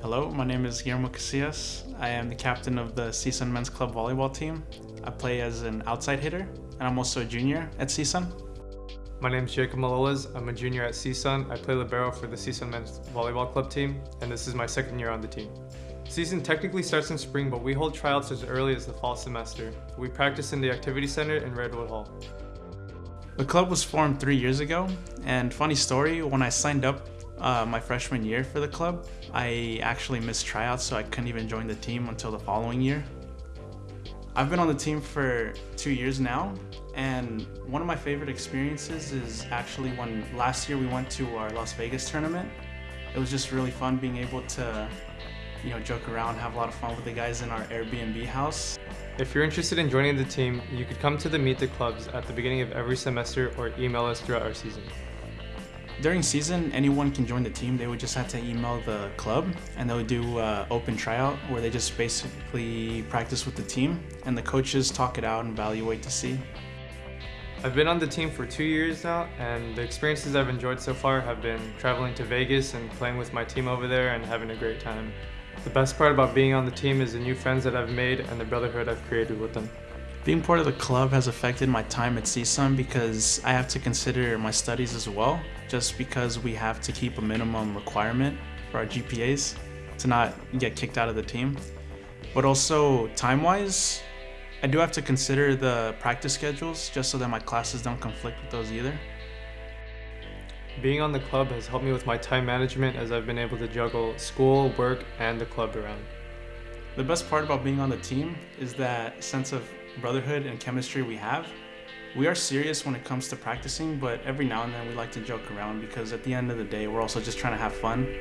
Hello, my name is Guillermo Casillas. I am the captain of the CSUN Men's Club volleyball team. I play as an outside hitter, and I'm also a junior at CSUN. My name is Jacob Malolas. I'm a junior at CSUN. I play libero for the CSUN Men's Volleyball Club team, and this is my second year on the team. Season technically starts in spring, but we hold tryouts as early as the fall semester. We practice in the Activity Center in Redwood Hall. The club was formed three years ago, and funny story, when I signed up uh, my freshman year for the club, I actually missed tryouts, so I couldn't even join the team until the following year. I've been on the team for two years now, and one of my favorite experiences is actually when last year we went to our Las Vegas tournament. It was just really fun being able to, you know, joke around, have a lot of fun with the guys in our Airbnb house. If you're interested in joining the team, you could come to the Meet the Clubs at the beginning of every semester or email us throughout our season. During season, anyone can join the team. They would just have to email the club and they would do uh, open tryout where they just basically practice with the team and the coaches talk it out and evaluate to see. I've been on the team for two years now and the experiences I've enjoyed so far have been traveling to Vegas and playing with my team over there and having a great time. The best part about being on the team is the new friends that I've made and the brotherhood I've created with them. Being part of the club has affected my time at CSUN because I have to consider my studies as well, just because we have to keep a minimum requirement for our GPAs to not get kicked out of the team. But also time-wise, I do have to consider the practice schedules just so that my classes don't conflict with those either. Being on the club has helped me with my time management as I've been able to juggle school, work, and the club around. The best part about being on the team is that sense of brotherhood and chemistry we have. We are serious when it comes to practicing, but every now and then we like to joke around because at the end of the day, we're also just trying to have fun.